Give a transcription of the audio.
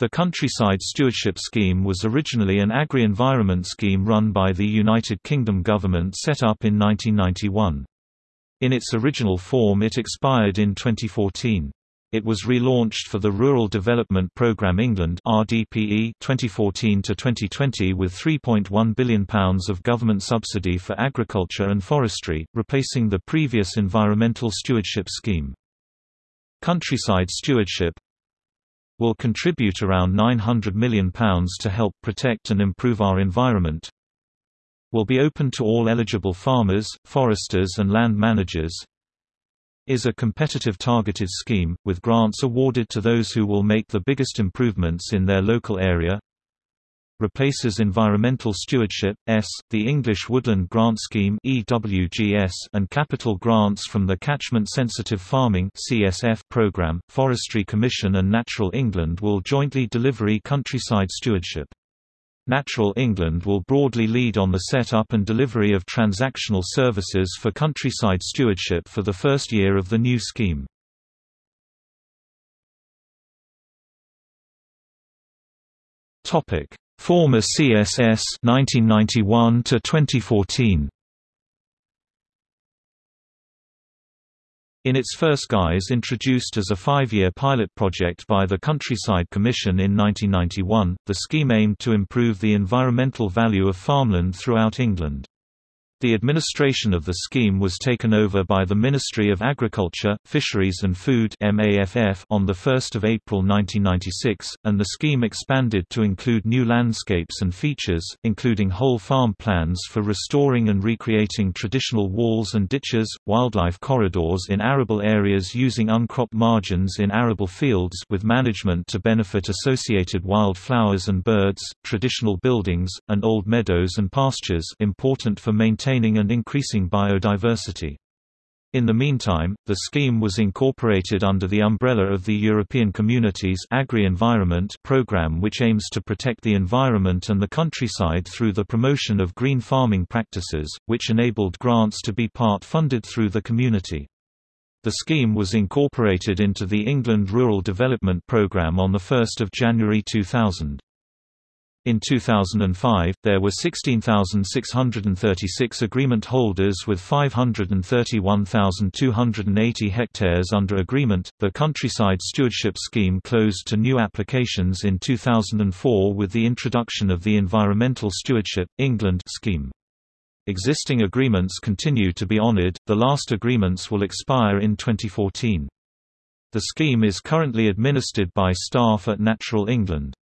The Countryside Stewardship Scheme was originally an agri-environment scheme run by the United Kingdom government set up in 1991. In its original form it expired in 2014. It was relaunched for the Rural Development Programme England (RDPE) 2014 to 2020 with 3.1 billion pounds of government subsidy for agriculture and forestry, replacing the previous environmental stewardship scheme. Countryside Stewardship will contribute around £900 million to help protect and improve our environment. Will be open to all eligible farmers, foresters and land managers. Is a competitive targeted scheme, with grants awarded to those who will make the biggest improvements in their local area replaces Environmental Stewardship, ES, the English Woodland Grant Scheme EWGS, and capital grants from the Catchment Sensitive Farming CSF program. Forestry Commission and Natural England will jointly deliver countryside stewardship. Natural England will broadly lead on the set-up and delivery of transactional services for countryside stewardship for the first year of the new scheme. Topic: Former CSS 1991 to 2014. In its first guise introduced as a five-year pilot project by the Countryside Commission in 1991, the scheme aimed to improve the environmental value of farmland throughout England. The administration of the scheme was taken over by the Ministry of Agriculture, Fisheries and Food on 1 April 1996, and the scheme expanded to include new landscapes and features, including whole farm plans for restoring and recreating traditional walls and ditches, wildlife corridors in arable areas using uncropped margins in arable fields with management to benefit associated wildflowers and birds, traditional buildings, and old meadows and pastures important for maintaining maintaining and increasing biodiversity. In the meantime, the scheme was incorporated under the umbrella of the European Communities Agri-Environment program which aims to protect the environment and the countryside through the promotion of green farming practices, which enabled grants to be part-funded through the community. The scheme was incorporated into the England Rural Development Programme on 1 January 2000. In 2005, there were 16,636 agreement holders with 531,280 hectares under agreement. The Countryside Stewardship Scheme closed to new applications in 2004 with the introduction of the Environmental Stewardship England scheme. Existing agreements continue to be honoured, the last agreements will expire in 2014. The scheme is currently administered by staff at Natural England.